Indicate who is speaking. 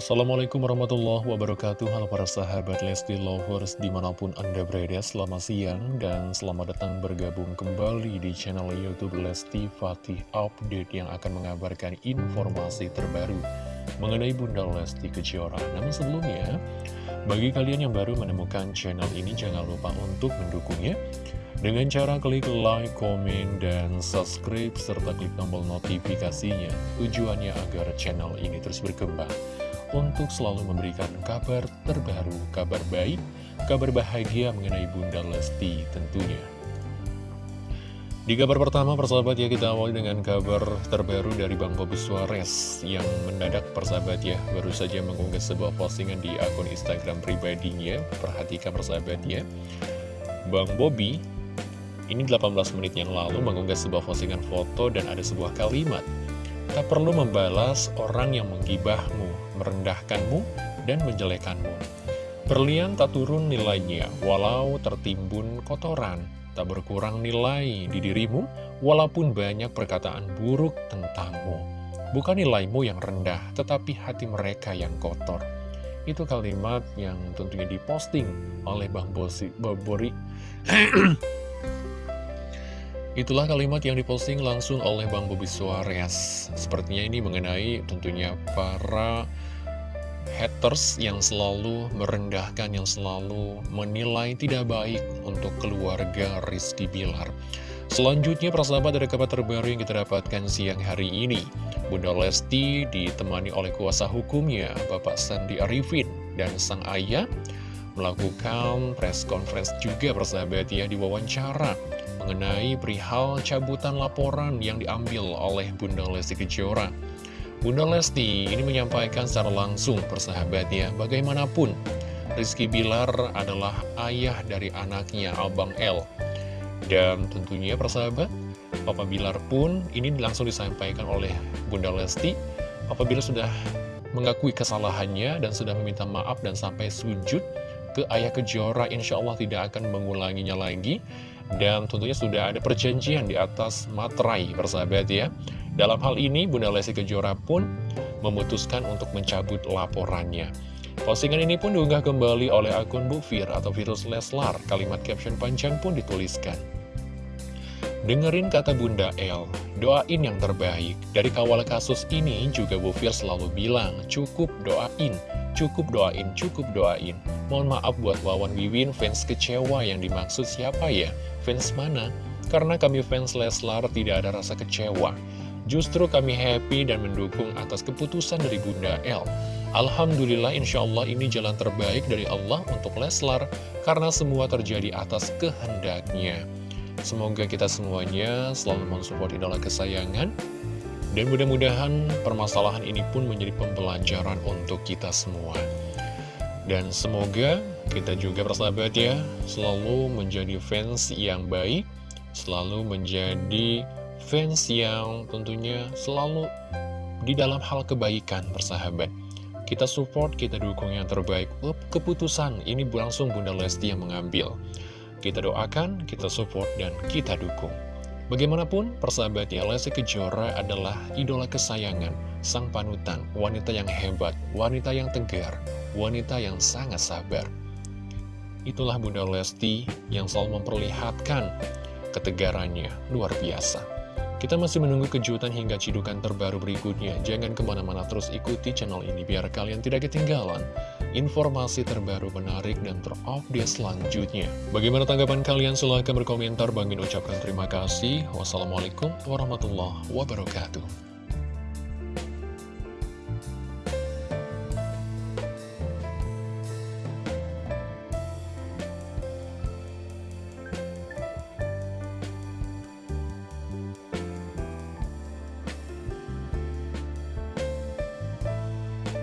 Speaker 1: Assalamualaikum warahmatullahi wabarakatuh Halo para sahabat Lesti Lovers di mana pun anda berada Selamat siang dan selamat datang bergabung kembali di channel Youtube Lesti Fatih Update Yang akan mengabarkan informasi terbaru mengenai Bunda Lesti Kejora Namun sebelumnya, bagi kalian yang baru menemukan channel ini Jangan lupa untuk mendukungnya dengan cara klik like, komen, dan subscribe, serta klik tombol notifikasinya. Tujuannya agar channel ini terus berkembang untuk selalu memberikan kabar terbaru, kabar baik, kabar bahagia mengenai Bunda Lesti tentunya. Di kabar pertama, persahabat ya, kita awali dengan kabar terbaru dari Bang Bobi Suarez yang mendadak persahabat ya, baru saja mengunggah sebuah postingan di akun Instagram pribadinya. Perhatikan persahabat ya, Bang Bobi ini 18 menit yang lalu mengunggah sebuah postingan foto dan ada sebuah kalimat. Tak perlu membalas orang yang menggibahmu, merendahkanmu, dan menjelekanmu. Berlian tak turun nilainya, walau tertimbun kotoran. Tak berkurang nilai di dirimu, walaupun banyak perkataan buruk tentangmu. Bukan nilaimu yang rendah, tetapi hati mereka yang kotor. Itu kalimat yang tentunya diposting oleh Bang Bosi, Bobori Itulah kalimat yang diposting langsung oleh Bang Bobi Suarez. Sepertinya ini mengenai tentunya para haters yang selalu merendahkan, yang selalu menilai tidak baik untuk keluarga Rizky Bilar. Selanjutnya, persahabat ada kabar terbaru yang kita dapatkan siang hari ini. Bunda Lesti ditemani oleh kuasa hukumnya, Bapak Sandi Arifin, dan sang ayah melakukan press conference juga persahabat ya diwawancara mengenai perihal cabutan laporan yang diambil oleh Bunda Lesti Kejora. Bunda Lesti ini menyampaikan secara langsung persahabat ya, bagaimanapun Rizky Bilar adalah ayah dari anaknya Abang L. Dan tentunya persahabat, Papa Bilar pun ini langsung disampaikan oleh Bunda Lesti apabila sudah mengakui kesalahannya dan sudah meminta maaf dan sampai sujud ke ayah kejora insya Allah tidak akan mengulanginya lagi dan tentunya sudah ada perjanjian di atas materai persahabat ya. Dalam hal ini Bunda Lesti Kejora pun memutuskan untuk mencabut laporannya. Postingan ini pun diunggah kembali oleh akun Bufir atau Virus Leslar. Kalimat caption panjang pun dituliskan. Dengerin kata Bunda El, doain yang terbaik. Dari kawal kasus ini juga Bu Fir selalu bilang, cukup doain, cukup doain, cukup doain. Mohon maaf buat Wawan Wiwin, fans kecewa yang dimaksud siapa ya? Fans mana? Karena kami fans Leslar tidak ada rasa kecewa. Justru kami happy dan mendukung atas keputusan dari Bunda El. Alhamdulillah insya Allah ini jalan terbaik dari Allah untuk Leslar karena semua terjadi atas kehendaknya. Semoga kita semuanya selalu mensupport idola kesayangan Dan mudah-mudahan permasalahan ini pun menjadi pembelajaran untuk kita semua. Dan semoga kita juga persahabat ya Selalu menjadi fans yang baik Selalu menjadi fans yang tentunya selalu di dalam hal kebaikan persahabat kita support, kita dukung yang terbaik. Keputusan ini langsung Bunda Lesti yang mengambil. Kita doakan, kita support, dan kita dukung. Bagaimanapun, persahabatnya Lesti Kejora adalah idola kesayangan, sang panutan, wanita yang hebat, wanita yang tegar, wanita yang sangat sabar. Itulah Bunda Lesti yang selalu memperlihatkan ketegarannya luar biasa. Kita masih menunggu kejutan hingga cidukan terbaru berikutnya. Jangan ke mana-mana terus ikuti channel ini biar kalian tidak ketinggalan informasi terbaru menarik dan terupdate selanjutnya. Bagaimana tanggapan kalian? Silahkan berkomentar. Bangin ucapkan terima kasih. Wassalamualaikum warahmatullahi wabarakatuh.